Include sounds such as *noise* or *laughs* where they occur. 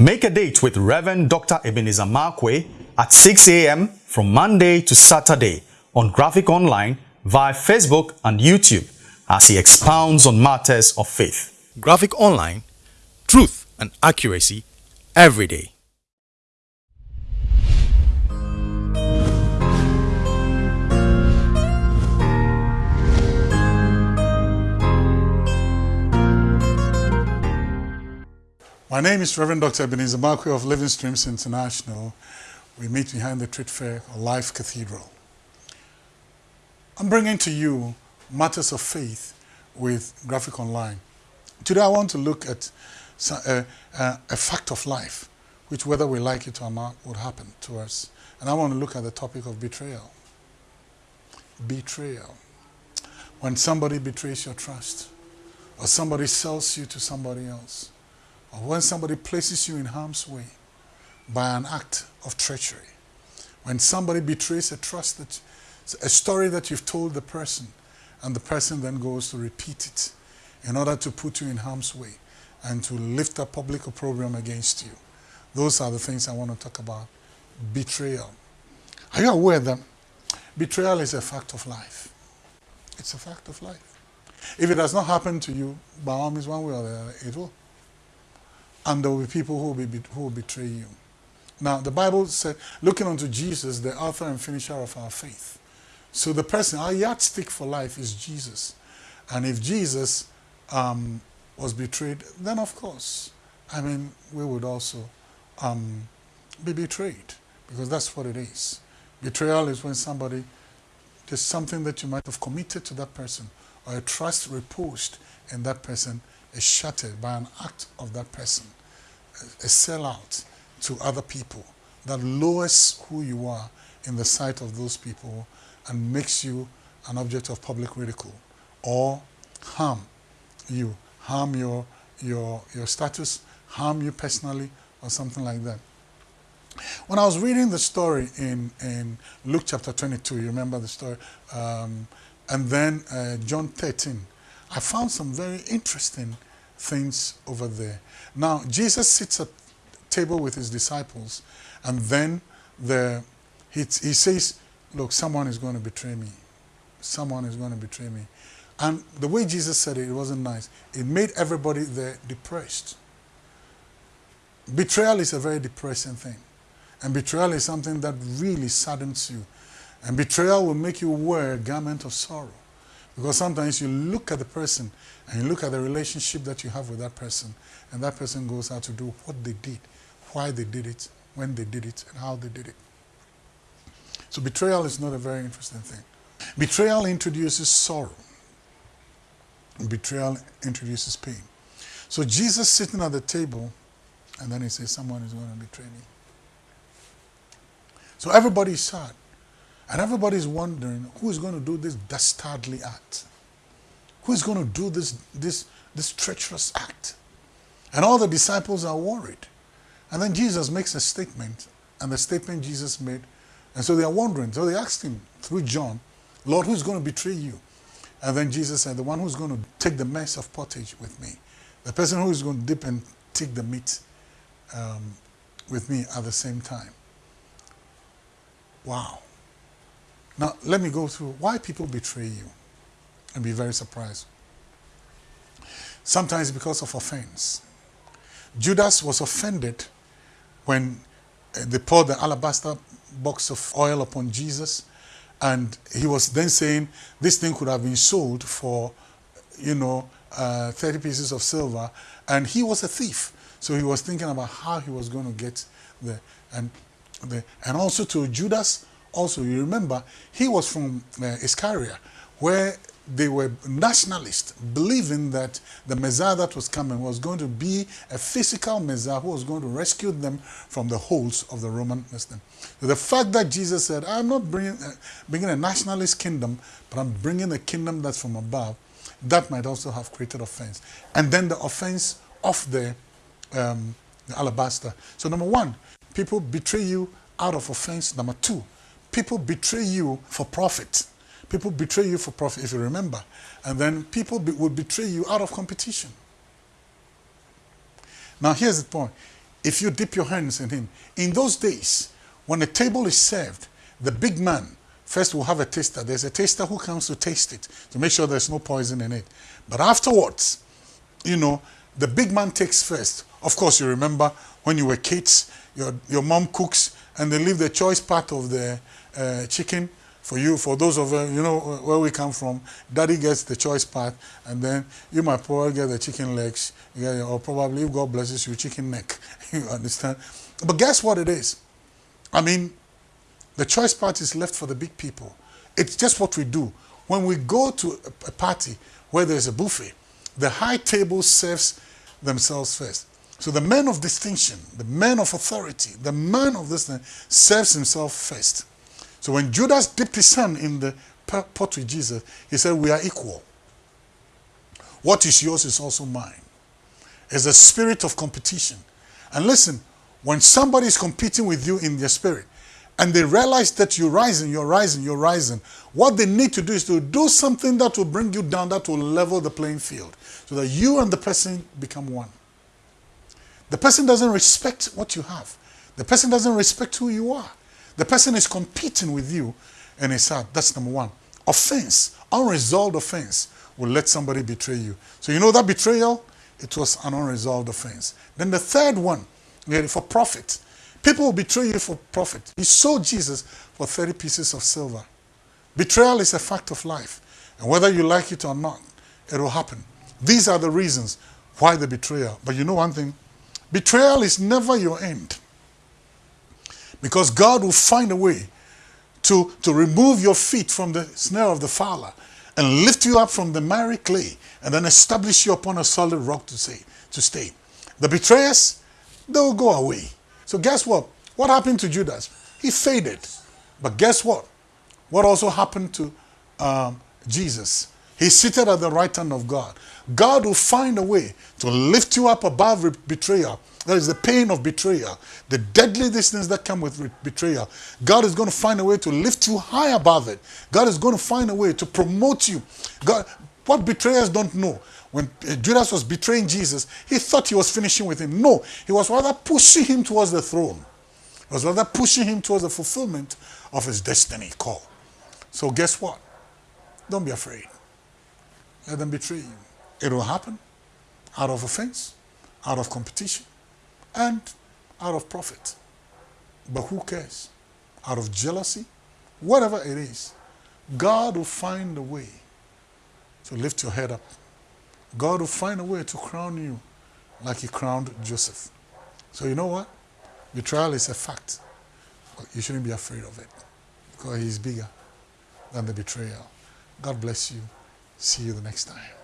Make a date with Reverend Dr. Ebenezer Markwei at 6 a.m. from Monday to Saturday on Graphic Online via Facebook and YouTube as he expounds on matters of faith. Graphic Online, truth and accuracy every day. My name is Reverend Dr. Ebenezer Markwei of Living Streams International. We meet behind the Trade Fair or Life Cathedral. I'm bringing to you matters of faith with Graphic Online. Today I want to look at a, a, uh, uh, a fact of life, which whether we like it or not would happen to us. And I want to look at the topic of betrayal. Betrayal. When somebody betrays your trust, or somebody sells you to somebody else, or when somebody places you in harm's way by an act of treachery, when somebody betrays a trust that a story that you've told the person and the person then goes to repeat it in order to put you in harm's way and to lift a public opprobrium against you. Those are the things I want to talk about. Betrayal. Are you aware that betrayal is a fact of life? It's a fact of life. If it has not happened to you, by all means, one way or the other, it will and there will be people who will, be, who will betray you. Now, the Bible said, looking unto Jesus, the author and finisher of our faith. So the person, our yardstick for life is Jesus. And if Jesus um, was betrayed, then of course, I mean, we would also um, be betrayed because that's what it is. Betrayal is when somebody, there's something that you might have committed to that person or a trust reposed in that person is shattered by an act of that person a sellout to other people that lowers who you are in the sight of those people and makes you an object of public ridicule or harm you, harm your, your, your status, harm you personally or something like that. When I was reading the story in, in Luke chapter 22, you remember the story, um, and then uh, John 13, I found some very interesting things over there. Now, Jesus sits at table with his disciples, and then the, he, he says, look, someone is going to betray me. Someone is going to betray me. And the way Jesus said it, it wasn't nice. It made everybody there depressed. Betrayal is a very depressing thing. And betrayal is something that really saddens you. And betrayal will make you wear a garment of sorrow. Because sometimes you look at the person and you look at the relationship that you have with that person, and that person goes out to do what they did, why they did it, when they did it, and how they did it. So betrayal is not a very interesting thing. Betrayal introduces sorrow. Betrayal introduces pain. So Jesus sitting at the table, and then he says, someone is going to betray me. So everybody is sad. And everybody's wondering who is going to do this dastardly act? Who is going to do this, this, this treacherous act? And all the disciples are worried. And then Jesus makes a statement, and the statement Jesus made, and so they are wondering. So they asked him through John, Lord, who's going to betray you? And then Jesus said, the one who's going to take the mess of pottage with me. The person who is going to dip and take the meat um, with me at the same time. Wow. Now, let me go through why people betray you and be very surprised. Sometimes because of offense. Judas was offended when uh, they poured the alabaster box of oil upon Jesus and he was then saying this thing could have been sold for, you know, uh, 30 pieces of silver and he was a thief. So he was thinking about how he was going to get the, and the, and also to Judas, also, you remember, he was from uh, Iscariot, where they were nationalists, believing that the Messiah that was coming was going to be a physical Messiah who was going to rescue them from the holds of the Roman Muslim. So the fact that Jesus said, I'm not bringing, uh, bringing a nationalist kingdom, but I'm bringing a kingdom that's from above, that might also have created offense. And then the offense of the, um, the alabaster. So number one, people betray you out of offense. Number two, people betray you for profit. People betray you for profit, if you remember. And then people be, will betray you out of competition. Now, here's the point. if you dip your hands in him. In those days, when a table is served, the big man first will have a taster. There's a taster who comes to taste it to make sure there's no poison in it. But afterwards, you know, the big man takes first. Of course, you remember when you were kids, your, your mom cooks and they leave the choice part of the uh, chicken for you, for those of uh, you know where we come from, daddy gets the choice part, and then you might probably get the chicken legs, or probably if God blesses you, chicken neck. *laughs* you understand? But guess what it is? I mean, the choice part is left for the big people. It's just what we do. When we go to a party where there's a buffet, the high table serves themselves first. So the man of distinction, the man of authority, the man of this thing serves himself first. So when Judas dipped his hand in the pot with Jesus, he said, we are equal. What is yours is also mine. It's a spirit of competition. And listen, when somebody is competing with you in their spirit, and they realize that you're rising, you're rising, you're rising, what they need to do is to do something that will bring you down, that will level the playing field, so that you and the person become one. The person doesn't respect what you have. The person doesn't respect who you are. The person is competing with you and it's hard. That's number one. Offense, unresolved offense will let somebody betray you. So you know that betrayal? It was an unresolved offense. Then the third one, for profit. People will betray you for profit. He sold Jesus for 30 pieces of silver. Betrayal is a fact of life. And whether you like it or not, it will happen. These are the reasons why the betrayal. But you know one thing? Betrayal is never your end. Because God will find a way to, to remove your feet from the snare of the fowler and lift you up from the miry clay and then establish you upon a solid rock to, say, to stay. The betrayers, they will go away. So guess what? What happened to Judas? He faded. But guess what? What also happened to um, Jesus? He's seated at the right hand of God. God will find a way to lift you up above betrayal that is the pain of betrayal, the deadly distance that come with betrayal. God is going to find a way to lift you high above it. God is going to find a way to promote you. God, what betrayers don't know, when Judas was betraying Jesus, he thought he was finishing with him. No, he was rather pushing him towards the throne. He was rather pushing him towards the fulfillment of his destiny call. So guess what? Don't be afraid. Let them betray you. It will happen out of offense, out of competition, and out of profit. But who cares? Out of jealousy, whatever it is, God will find a way to lift your head up. God will find a way to crown you like he crowned Joseph. So you know what? Betrayal is a fact. But you shouldn't be afraid of it because he's bigger than the betrayal. God bless you. See you the next time.